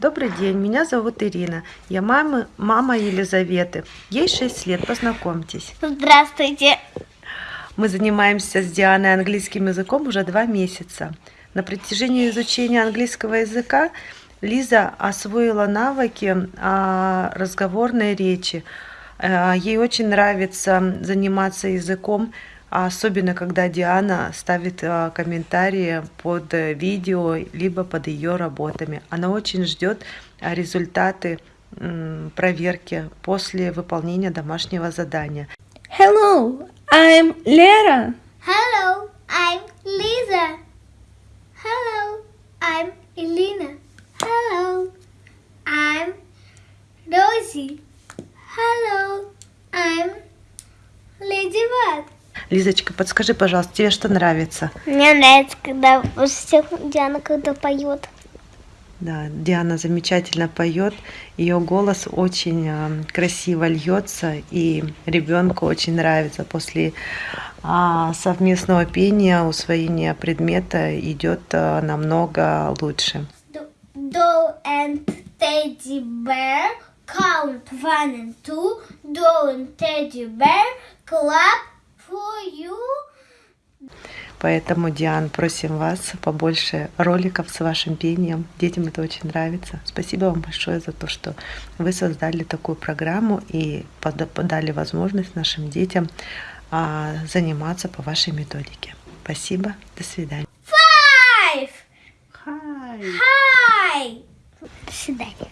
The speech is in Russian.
Добрый день, меня зовут Ирина. Я мама, мама Елизаветы. Ей 6 лет, познакомьтесь. Здравствуйте. Мы занимаемся с Дианой английским языком уже два месяца. На протяжении изучения английского языка Лиза освоила навыки а, разговорной речи. А, ей очень нравится заниматься языком, особенно когда Диана ставит а, комментарии под видео, либо под ее работами. Она очень ждет результаты проверки после выполнения домашнего задания. Hello, I'm Lera. Hello, I'm Lisa. Hello, I'm Elena. Hello, I'm Rosie. Hello, I'm Ladybug. Лизочка, подскажи, пожалуйста, тебе что нравится? Мне нравится, когда Диана когда поет. Да, Диана замечательно поет, ее голос очень а, красиво льется, и ребенку очень нравится. После а, совместного пения усвоение предмета идет а, намного лучше. Doll and teddy bear count one and two. Doll and teddy bear clap. Поэтому, Диан, просим вас побольше роликов с вашим пением. Детям это очень нравится. Спасибо вам большое за то, что вы создали такую программу и подали возможность нашим детям а, заниматься по вашей методике. Спасибо. До свидания. Five. Hi. Hi. До свидания.